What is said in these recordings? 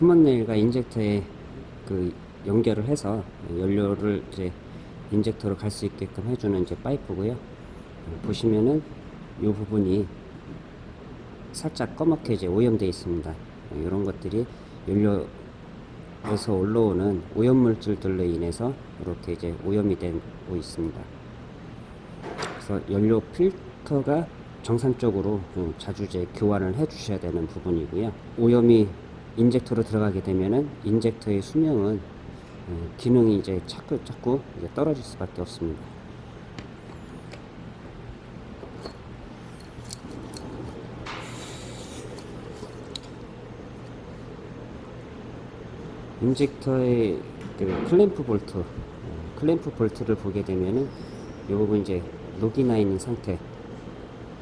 common rail과 인젝터에 그 연결을 해서 연료를 이제 인젝터로 갈 수 있게끔 해주는 이제 파이프고요. 보시면은 이 부분이 살짝 검게 이제 오염되어 있습니다. 이런 것들이 연료에서 올라오는 오염물질들로 인해서 이렇게 이제 오염이 되고 있습니다. 그래서 연료 필터가 정상적으로 좀 자주 이제 교환을 해 주셔야 되는 부분이고요. 오염이 인젝터로 들어가게 되면은 인젝터의 수명은 어, 기능이 이제 자꾸 자꾸 이제 떨어질 수밖에 없습니다. 인젝터의 그 클램프 볼트, 어, 클램프 볼트를 보게 되면은 이 부분 이제 녹이 나 있는 상태.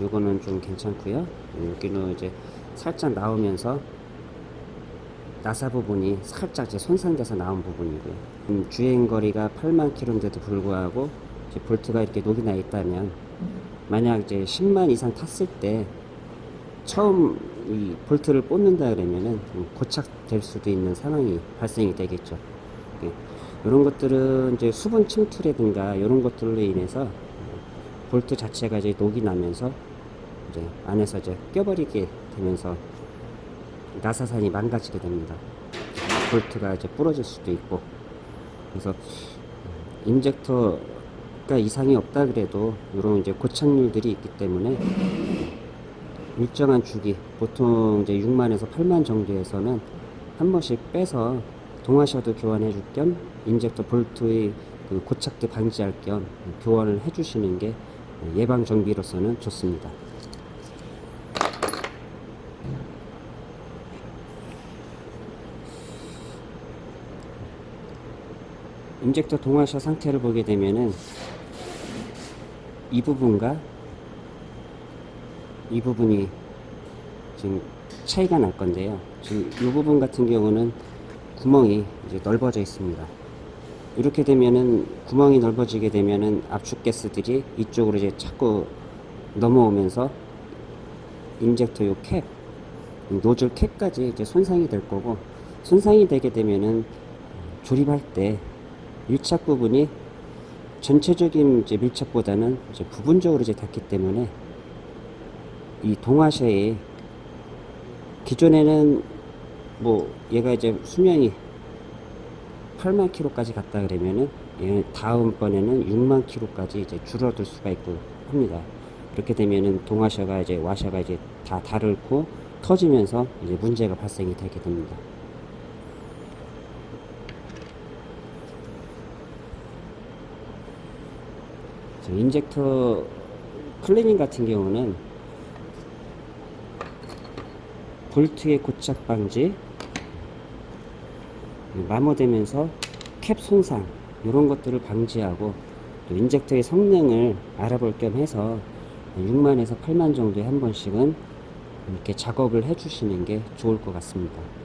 요거는 좀 괜찮고요. 여기는 이제 살짝 나오면서 나사 부분이 살짝 이제 손상돼서 나온 부분이고요. 음, 주행 거리가 8만 킬로인데도 불구하고 볼트가 이렇게 녹이 나 있다면 만약 이제 10만 이상 탔을 때 처음 이 볼트를 뽑는다 그러면은 좀 고착될 수도 있는 상황이 발생이 되겠죠. 이런 것들은 이제 수분 침투라든가 이런 것들로 인해서 볼트 자체가 이제 녹이 나면서 이제 안에서 이제 껴버리게 되면서 나사산이 망가지게 됩니다. 볼트가 이제 부러질 수도 있고 그래서 인젝터가 이상이 없다 그래도 이런 이제 고착률들이 있기 때문에 일정한 주기 보통 이제 6만에서 8만 정도에서는 한 번씩 빼서 동화셔도 교환해 줄 겸 인젝터 볼트의 그 고착도 방지할 겸 교환을 해 주시는 게 예방 정비로서는 좋습니다. 인젝터 동와셔 상태를 보게 되면은 이 부분과 이 부분이 지금 차이가 날 건데요. 지금 이 부분 같은 경우는 구멍이 이제 넓어져 있습니다. 이렇게 되면은 구멍이 넓어지게 되면은 압축 가스들이 이쪽으로 이제 자꾸 넘어오면서 인젝터 요 캡, 노즐 캡까지 이제 손상이 될 거고 손상이 되게 되면은 조립할 때 밀착 부분이 전체적인 이제 밀착보다는 이제 부분적으로 이제 닿기 때문에 이 동화셔에 기존에는 뭐 얘가 이제 수명이 8만 킬로까지 갔다 그러면은 얘 다음번에는 6만 킬로까지 이제 줄어들 수가 있고 합니다. 그렇게 되면은 동화셔가 이제 와셔가 이제 다 다르고 터지면서 이제 문제가 발생이 되게 됩니다. 인젝터 클리닝 같은 경우는 볼트의 고착 방지 마모되면서 캡 손상 이런 것들을 방지하고 또 인젝터의 성능을 알아볼 겸 해서 6만에서 8만 정도에 한 번씩은 이렇게 작업을 해 주시는 게 좋을 것 같습니다.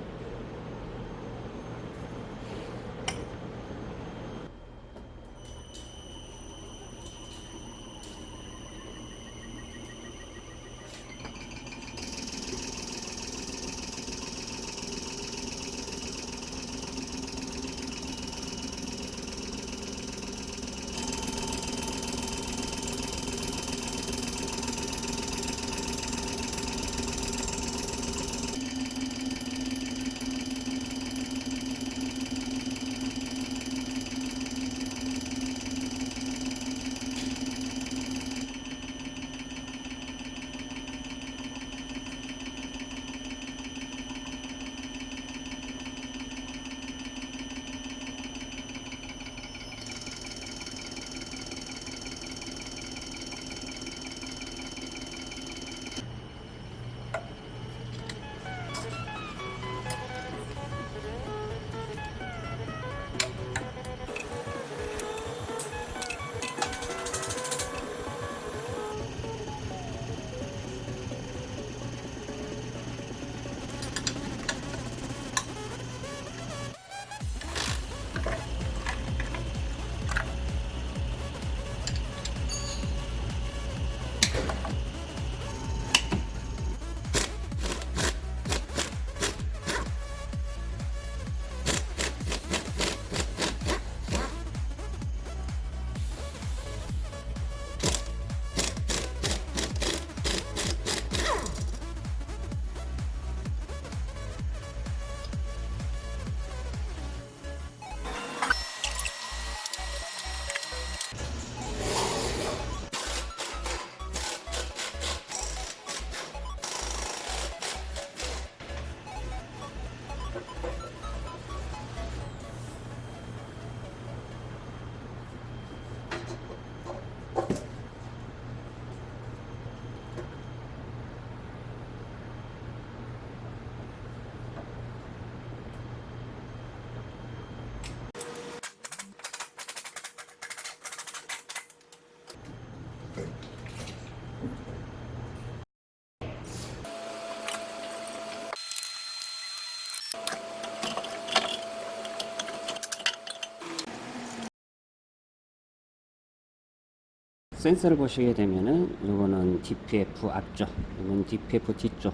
센서를 보시게 되면은 이거는 DPF 앞쪽, 이건 DPF 뒤쪽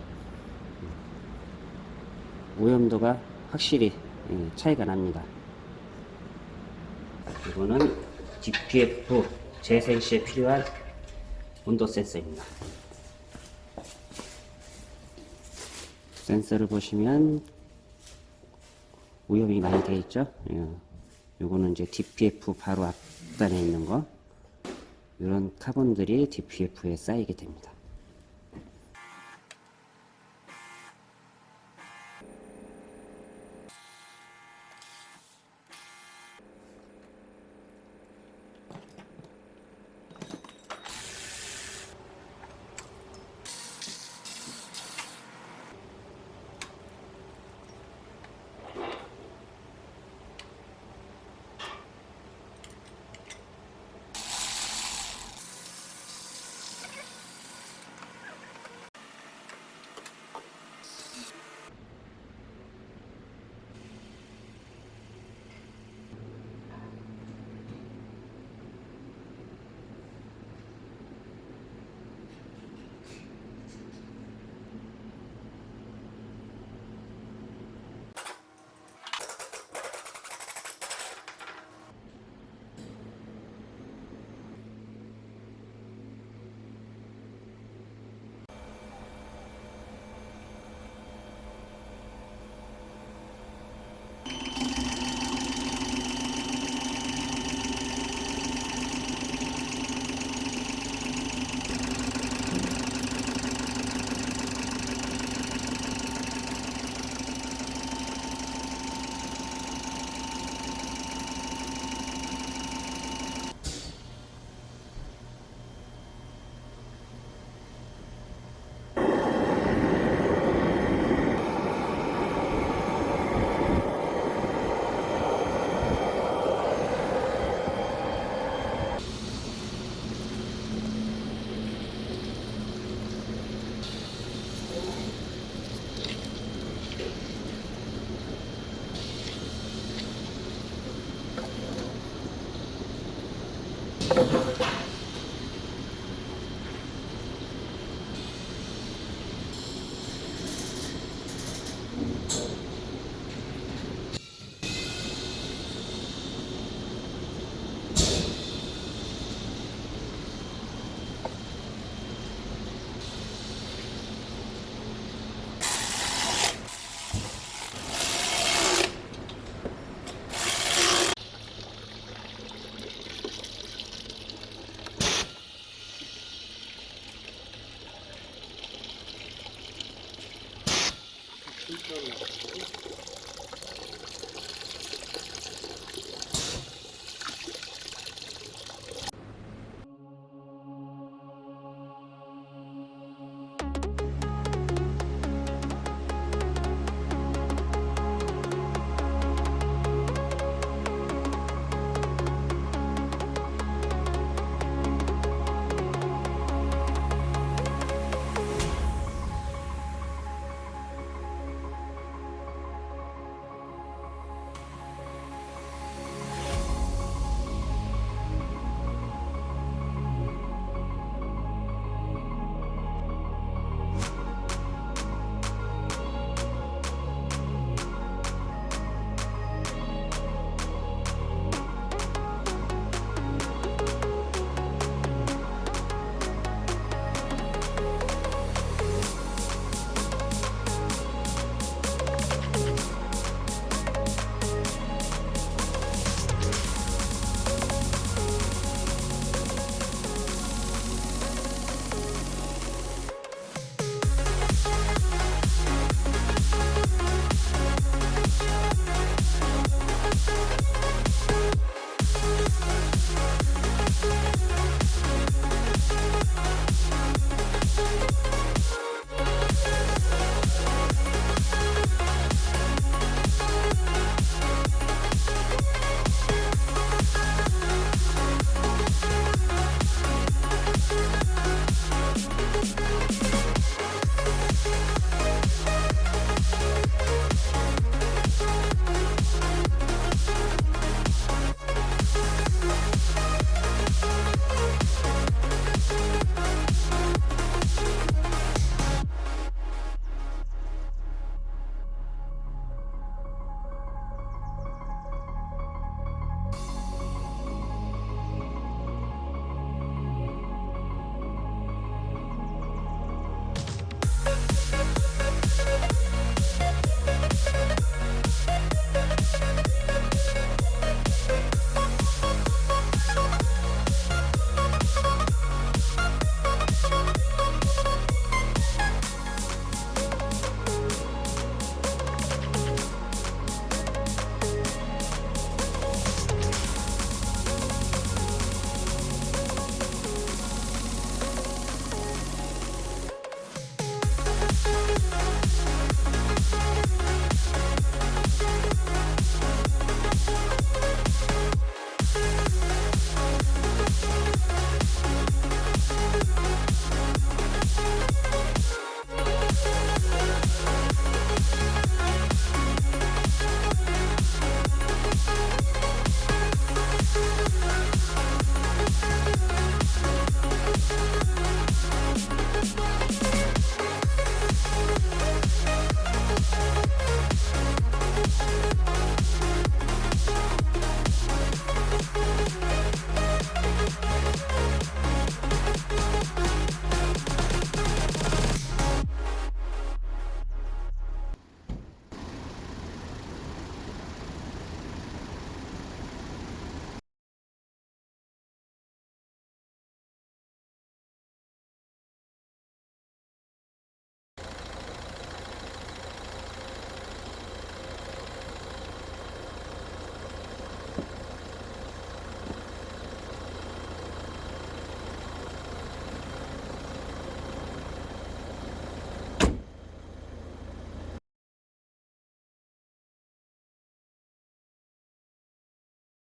오염도가 확실히 예, 차이가 납니다. 이거는 DPF 재생 시에 필요한 온도 센서입니다. 센서를 보시면 오염이 많이 되어 있죠. 예. 요거는 이제 DPF 바로 앞단에 있는 거. 이런 카본들이 DPF에 쌓이게 됩니다.